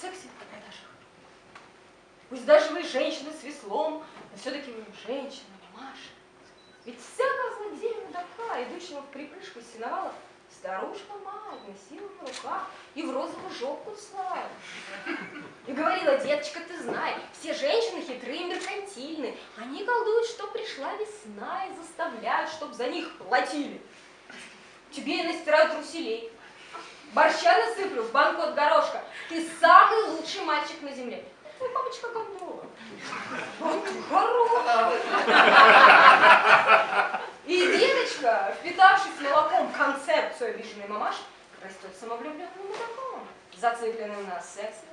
На сексе и продажах. Пусть даже вы женщина с веслом, но все-таки вы женщина, мамаша. Ведь всякая злодея такая, идущего в припрыжку из сеновала, старушка мать носила на руках и в розовую жопку слала. И говорила, деточка, ты знай, все женщины хитрые и меркантильны. Они колдуют, что пришла весна и заставляют, чтоб за них платили. Тебе и настирают труселей. Борща насыплю в банку от горошка. Ты самый лучший мальчик на земле. Твой папочка гондола. Хороший. И деточка, впитавшись молоком концепцию обиженной мамаши, растет самовлюбленным мудаком, зацикленным на сексе.